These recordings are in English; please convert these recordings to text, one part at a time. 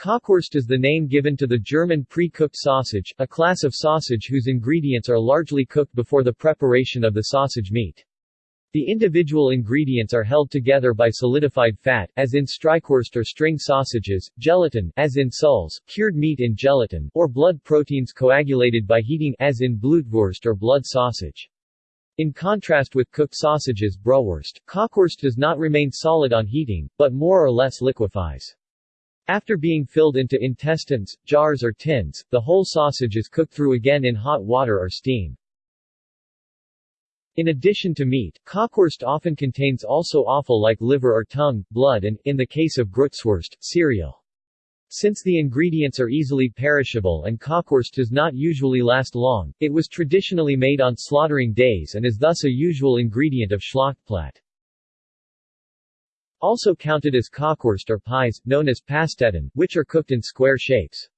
Kochwurst is the name given to the German pre-cooked sausage, a class of sausage whose ingredients are largely cooked before the preparation of the sausage meat. The individual ingredients are held together by solidified fat, as in Streichwurst or string sausages, gelatin, as in soles, cured meat in gelatin, or blood proteins coagulated by heating, as in Blutwurst or blood sausage. In contrast with cooked sausages Brühwurst, Kochwurst does not remain solid on heating, but more or less liquefies. After being filled into intestines, jars or tins, the whole sausage is cooked through again in hot water or steam. In addition to meat, Kochwurst often contains also offal like liver or tongue, blood and, in the case of Grützwurst, cereal. Since the ingredients are easily perishable and Kochwurst does not usually last long, it was traditionally made on slaughtering days and is thus a usual ingredient of Schlachtplatte. Also counted as Kochwurst are pies, known as Pasteten, which are cooked in square shapes.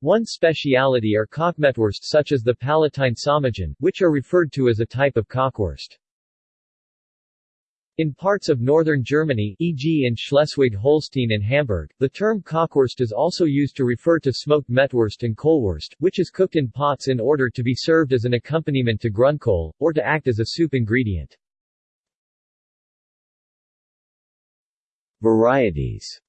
One speciality are Kochmettwurst such as the Palatine Psalmodien, which are referred to as a type of Kochwurst. In parts of northern Germany, e.g. in Schleswig-Holstein and Hamburg, the term Kochwurst is also used to refer to smoked Mettwurst and Kohlwurst, which is cooked in pots in order to be served as an accompaniment to Grünkohl, or to act as a soup ingredient. Varieties.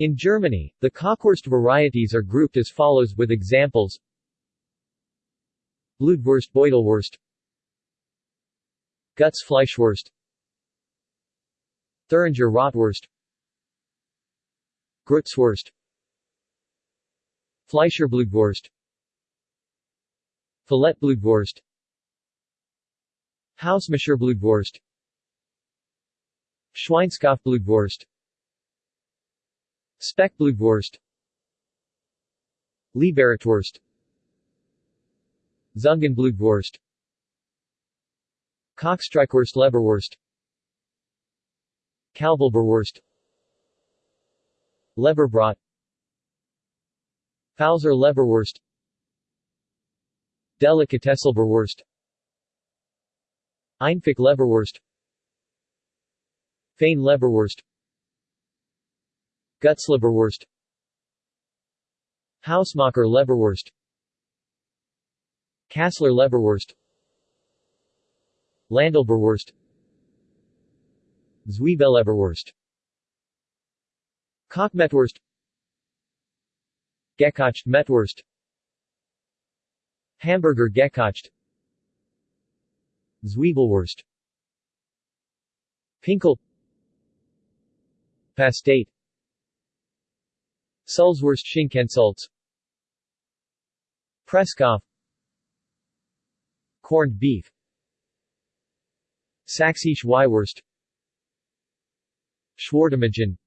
In Germany, the Kochwurst varieties are grouped as follows with examples. Blutwurst Beutelwurst. Guts Fleischwurst. Thuringer Rotwurst. Grützwurst. Fleischerblutwurst. Filetblutwurst. Hausmacherblutwurst Schweinskopfblutwurst Speckblutwurst. Liberatwurst. Zungenblutwurst. Kochstreichwurst Leberwurst. Kalbleberwurst Leberbrot. Pfalzer Leberwurst. Delikatessleberwurst. Einfach Leberwurst Fein Leberwurst. Gutsleberwurst Hausmacher Leberwurst. Kassler Leberwurst. Landleberwurst. Zwiebelleberwurst Kochmettwurst. Gekocht Mettwurst. Hamburger Gekocht. Zwiebelwurst. Pinkel Pastete Sulzwurst Schinkensalz Presskopf Corned beef. Sächsische Weiwurst Schwartenmagen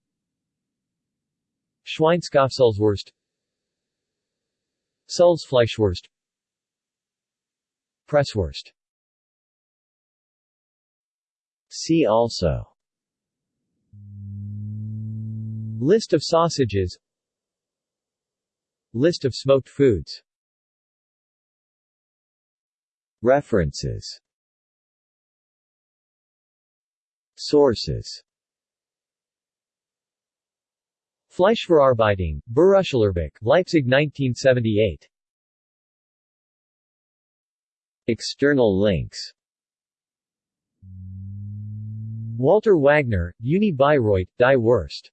Schweinskopfsulzwurst Sulzfleischwurst Presswurst. See also List of sausages. List of smoked foods. References. Sources. Fleischverarbeitung, Berufsschularbeit, Leipzig 1978 External links. Walter Wagner, Uni Bayreuth, Die Wurst